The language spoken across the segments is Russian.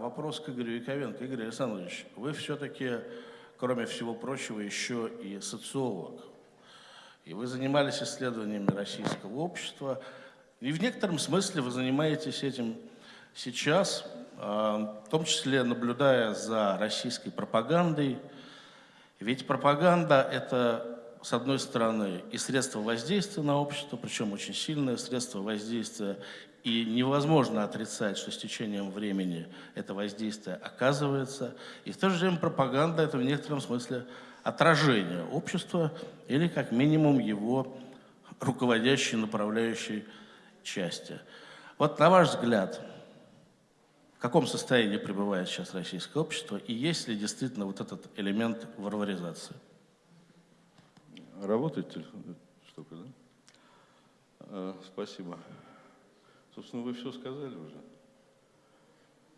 вопрос к Игорю Яковенко. Игорь Александрович, вы все-таки, кроме всего прочего, еще и социолог. И вы занимались исследованиями российского общества. И в некотором смысле вы занимаетесь этим сейчас, а, в том числе наблюдая за российской пропагандой. Ведь пропаганда – это с одной стороны, и средства воздействия на общество, причем очень сильное средство воздействия, и невозможно отрицать, что с течением времени это воздействие оказывается. И в то же время пропаганда – это в некотором смысле отражение общества или как минимум его руководящей, направляющей части. Вот на ваш взгляд, в каком состоянии пребывает сейчас российское общество и есть ли действительно вот этот элемент варваризации? Работает телефон? Штука, да? А, спасибо. Собственно, вы все сказали уже.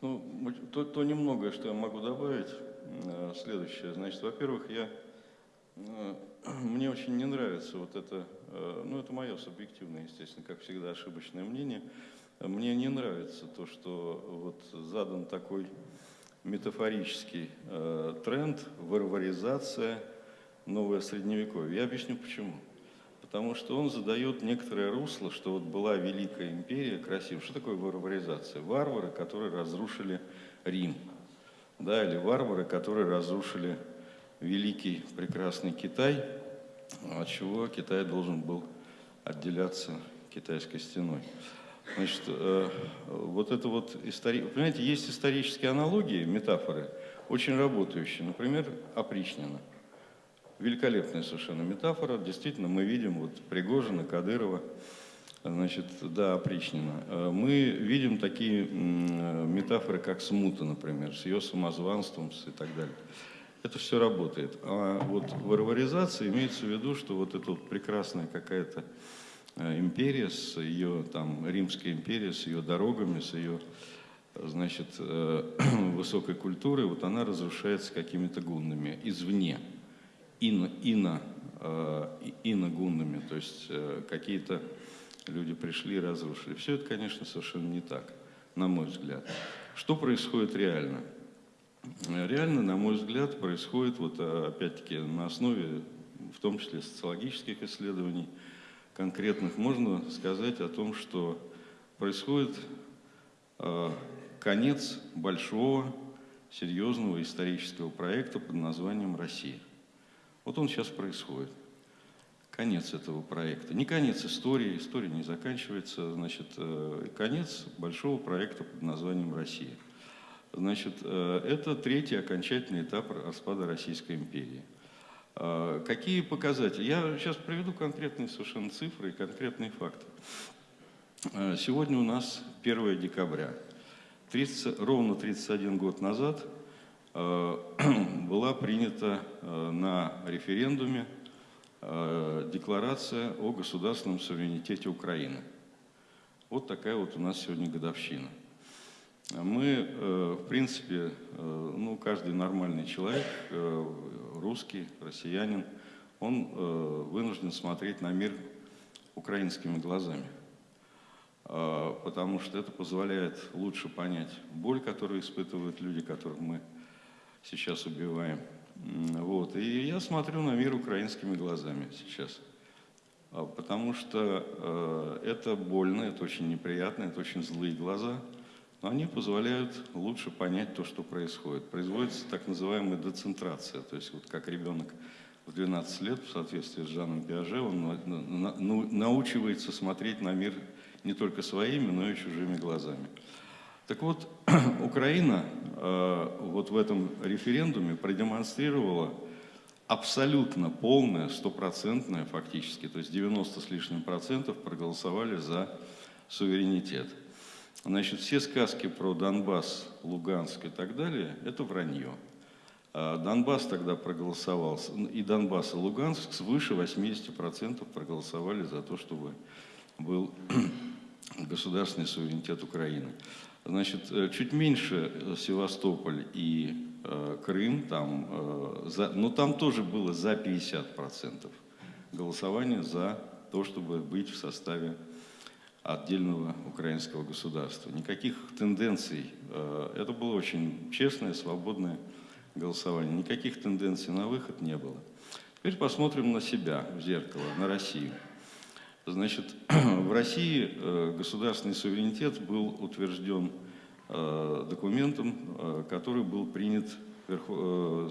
Ну, то, то немногое, что я могу добавить, а, следующее. Значит, во-первых, я, а, мне очень не нравится вот это, ну, это мое субъективное, естественно, как всегда, ошибочное мнение. Мне не нравится то, что вот задан такой метафорический тренд, варваризация – новое средневековье. Я объясню почему. Потому что он задает некоторое русло, что вот была Великая империя, красивая. Что такое варваризация? Варвары, которые разрушили Рим. Да, или варвары, которые разрушили великий прекрасный Китай, от чего Китай должен был отделяться китайской стеной. Значит, э, вот это вот история... Понимаете, есть исторические аналогии, метафоры, очень работающие. Например, опричнина – Великолепная совершенно метафора. Действительно, мы видим вот Пригожина, Кадырова, значит, да, опричнина. Э, мы видим такие метафоры, как смута, например, с ее самозванством и так далее. Это все работает. А вот варваризация имеется в виду, что вот эта вот прекрасная какая-то э, империя с ее, там, Римская империя, с ее дорогами, с ее, значит, э, высокой культурой, вот она разрушается какими-то гуннами извне э, иногунными, то есть э, какие-то люди пришли и разрушили. Все это, конечно, совершенно не так, на мой взгляд. Что происходит реально? Реально, на мой взгляд, происходит, вот э, опять-таки на основе, в том числе социологических исследований, конкретных, можно сказать о том, что происходит конец большого, серьезного исторического проекта под названием «Россия». Вот он сейчас происходит. Конец этого проекта. Не конец истории, история не заканчивается, значит, э, конец большого проекта под названием «Россия». Значит, э, это третий окончательный этап распада Российской империи. Э, какие показатели? Я сейчас приведу конкретные совершенно цифры и конкретные факты. Сегодня у нас 1 декабря. 30, ровно 31 год назад – Э, была принята э, на референдуме э, декларация о государственном суверенитете Украины. Вот такая вот у нас сегодня годовщина. Мы, в принципе, ну, каждый нормальный человек, русский, россиянин, он вынужден смотреть на мир украинскими глазами. Потому что это позволяет лучше понять боль, которую испытывают люди, которых мы сейчас убиваем. Вот. И я смотрю на мир украинскими глазами сейчас. А, потому что э, это больно, это очень неприятно, это очень злые глаза, но они позволяют лучше понять то, что происходит. Производится так называемая децентрация, то есть вот как ребенок в 12 лет, в соответствии с Жаном Пиаже, он научивается смотреть на мир не только своими, но и чужими глазами. Так вот, Украина э, вот в этом референдуме продемонстрировала абсолютно полное, стопроцентное фактически, то есть 90 с лишним процентов проголосовали за суверенитет. Значит, все сказки про Донбасс, Луганск и так далее – это вранье. А Донбасс тогда проголосовал, и Донбасс, и Луганск свыше 80% проголосовали за то, чтобы был государственный суверенитет Украины. Значит, э, чуть меньше э, Севастополь и э, Крым, там, э, за, но там тоже было за 50% голосования за то, чтобы быть в составе отдельного украинского государства. Никаких тенденций, э, это было очень честное, свободное голосование, никаких тенденций на выход не было. Теперь посмотрим на себя в зеркало, на Россию. Значит, в России э, государственный суверенитет был утвержден э, документом, который был принят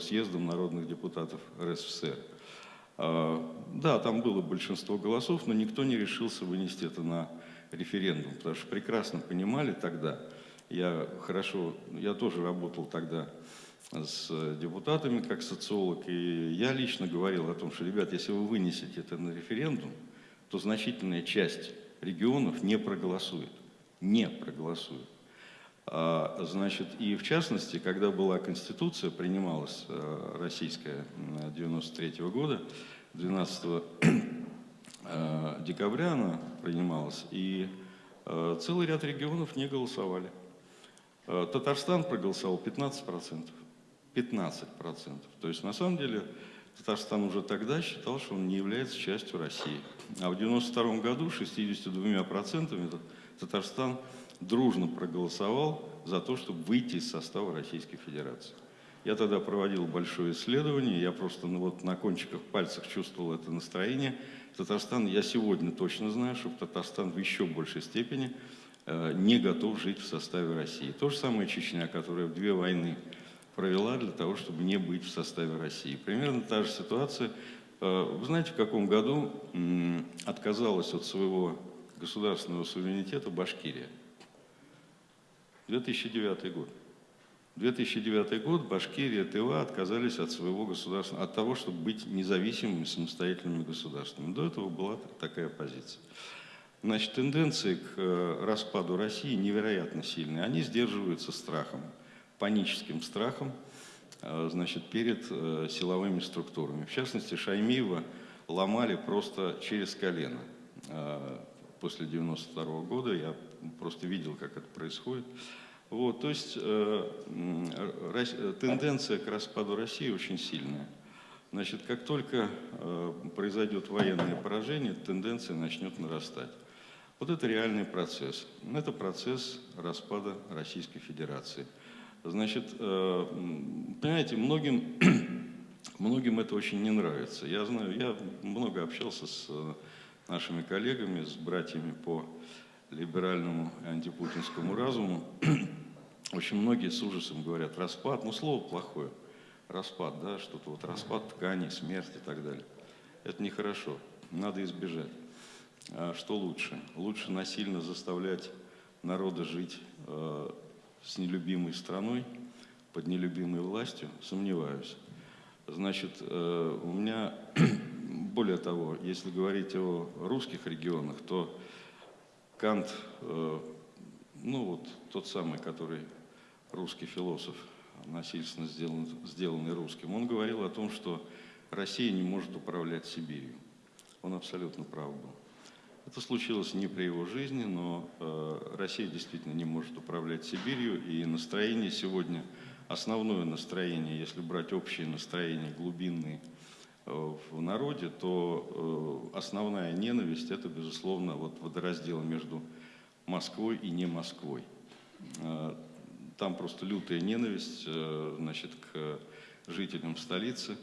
съездом народных депутатов РСФСР. Да, там было большинство голосов, но никто не решился вынести это на референдум, потому что прекрасно понимали тогда, я хорошо, я тоже работал тогда с депутатами как социолог, и я лично говорил о том, что, ребят, если вы вынесете это на референдум, то значительная часть регионов не проголосует, не проголосует. А, значит, и в частности, когда была Конституция, принималась э, российская 93 -го года, 12 Э, декабря она принималась, и э, целый ряд регионов не голосовали. Татарстан проголосовал 15%. 15%. То есть на самом деле Татарстан уже тогда считал, что он не является частью России. А в 1992 году 62% Татарстан дружно проголосовал за то, чтобы выйти из состава Российской Федерации. Я тогда проводил большое исследование, я просто ну, вот на кончиках пальцев чувствовал это настроение. Татарстан, я сегодня точно знаю, что Татарстан в еще большей степени э, не готов жить в составе России. То же самое Чечня, которая в две войны провела для того, чтобы не быть в составе России. Примерно та же ситуация. Э, вы знаете, в каком году отказалась от своего государственного суверенитета Башкирия? 2009 год. 2009 год Башкирия, Тыва отказались от своего государства, от того, чтобы быть независимыми, самостоятельными государствами. До этого была такая позиция. Значит, тенденции к э, распаду России невероятно сильные. Они сдерживаются страхом, паническим страхом, э, значит, перед э, силовыми структурами. В частности, Шаймиева ломали просто через колено. После 92 года я просто видел, как это происходит. Вот, то есть э, э, тенденция к распаду России очень сильная. Значит, как только э, произойдет военное поражение, тенденция начнет нарастать. Вот это реальный процесс. Это процесс распада Российской Федерации. Значит, э, понимаете, многим, многим это очень не нравится. Я знаю, я много общался с э, нашими коллегами, с братьями по либеральному антипутинскому разуму. Очень многие с ужасом говорят, распад, ну слово плохое, распад, да, что-то вот распад ткани, смерть и так далее. Это нехорошо, надо избежать. А что лучше? Лучше насильно заставлять народа жить э, с нелюбимой страной, под нелюбимой властью? Сомневаюсь. Значит, э, у меня, более того, если говорить о русских регионах, то Кант, э, ну вот тот самый, который русский философ, насильственно сделан, сделанный русским, он говорил о том, что Россия не может управлять Сибирью. Он абсолютно прав был. Это случилось не при его жизни, но э, Россия действительно не может управлять Сибирью, и настроение сегодня, основное настроение, если брать общее настроение, глубинные Э, в народе, то э, основная ненависть – это, безусловно, вот водораздел между Москвой и не Москвой. Э, там просто лютая ненависть значит, к жителям столицы.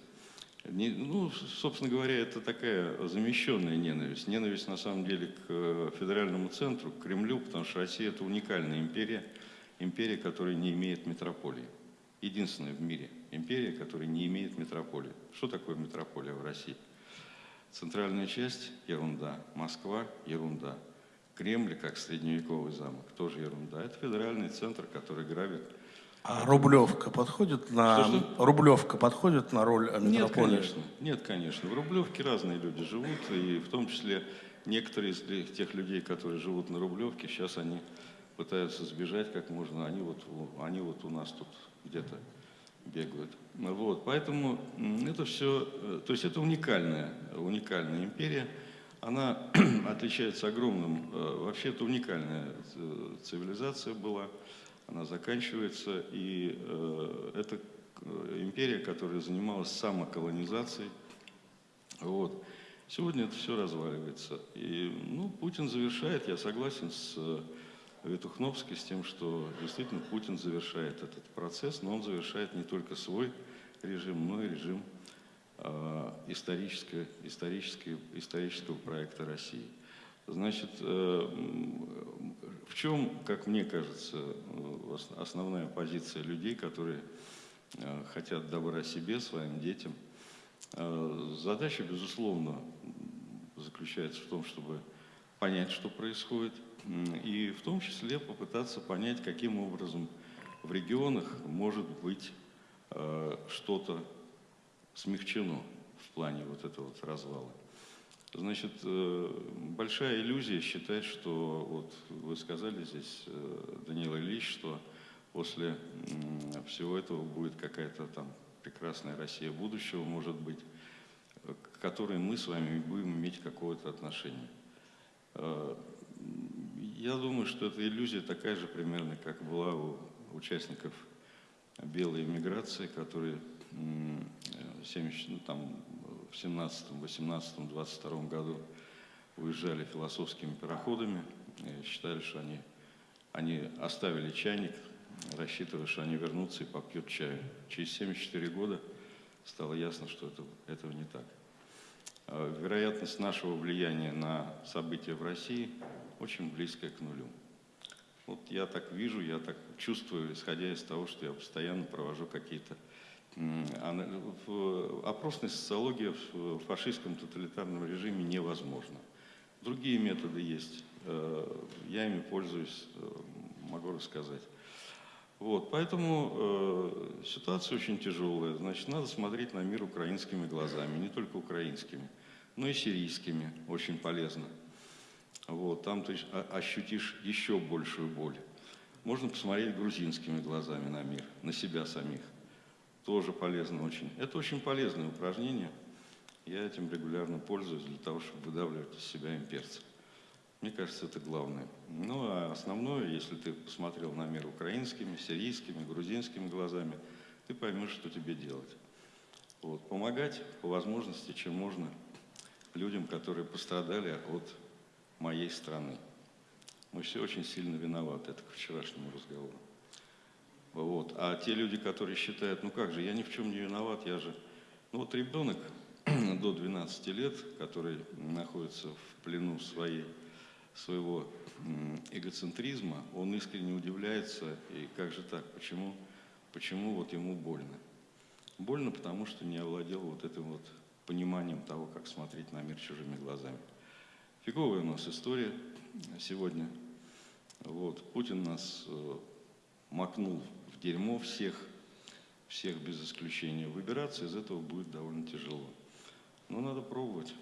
Ну, собственно говоря, это такая замещенная ненависть. Ненависть, на самом деле, к федеральному центру, к Кремлю, потому что Россия – это уникальная империя, империя, которая не имеет метрополии. Единственная в мире – империя, которая не имеет метрополии. Что такое метрополия в России? Центральная часть – ерунда. Москва – ерунда. Кремль, как средневековый замок, тоже ерунда. Это федеральный центр, который грабит. А Рублевка подходит на что, что? Рублевка подходит на роль метрополии? Нет, конечно. Нет, конечно. В Рублевке разные люди живут, и в том числе некоторые из тех людей, которые живут на Рублевке, сейчас они пытаются сбежать как можно. Они вот, они вот у нас тут где-то бегают. Вот, поэтому это все, э, то есть это уникальная, уникальная империя. Она отличается огромным, э, вообще это уникальная э, цивилизация была, она заканчивается, и это империя, которая занималась самоколонизацией. Вот. Сегодня это все разваливается. И, ну, Путин завершает, я согласен с э, Ветухновской, с тем, что действительно Путин завершает этот процесс, но он завершает не только свой режим, но и режим э, исторического, исторического, исторического проекта России. Значит, э, в чем, как мне кажется, э, ос- основная позиция людей, которые э, хотят добра себе, своим детям? Э, Задача, безусловно, заключается в том, чтобы понять, что происходит, и в том числе попытаться понять, каким образом в регионах может быть что-то смягчено в плане вот этого вот развала. Значит, э, большая иллюзия считать, что, вот вы сказали здесь, э, Даниил Ильич, что после всего этого будет какая-то там прекрасная Россия будущего, может быть, к которой мы с вами будем иметь какое-то отношение. Э, Я думаю, что эта иллюзия такая же примерно, как была у участников белой эмиграции, которые м, э, в 70, ну, там, в 17, 18, 22 году уезжали философскими пароходами, и считали, что они, они оставили чайник, рассчитывая, что они вернутся и попьют чаю. Через 74 года стало ясно, что это, этого не так. Э, Вероятность нашего влияния на события в России очень близкая к нулю. Вот я так вижу, я так чувствую, исходя из того, что я постоянно провожу какие-то опросная социология в фашистском тоталитарном режиме невозможна. Другие методы есть. э, Я ими пользуюсь, э, могу рассказать. Вот, поэтому э, ситуация очень тяжелая. Значит, надо смотреть на мир украинскими глазами, не только украинскими, но и сирийскими. Очень полезно. Вот, там ты о- ощутишь еще большую боль. Можно посмотреть грузинскими глазами на мир, на себя самих. Тоже полезно очень. Это очень полезное упражнение. Я этим регулярно пользуюсь для того, чтобы выдавливать из себя имперцев. Мне кажется, это главное. Ну, а основное, если ты посмотрел на мир украинскими, сирийскими, грузинскими глазами, ты поймешь, что тебе делать. Вот. Помогать по возможности, чем можно, людям, которые пострадали от моей страны. Мы все очень сильно виноваты, это к вчерашнему разговору. Вот. А те люди, которые считают, ну как же, я ни в чем не виноват, я же... Ну вот ребенок до 12 лет, который находится в плену своей, своего эгоцентризма, он искренне удивляется, и как же так, почему, почему вот ему больно? Больно, потому что не овладел вот этим вот пониманием того, как смотреть на мир чужими глазами. Фиговая у нас история сегодня. Вот. Путин нас э, макнул дерьмо всех, всех без исключения. Выбираться из этого будет довольно тяжело. Но надо пробовать.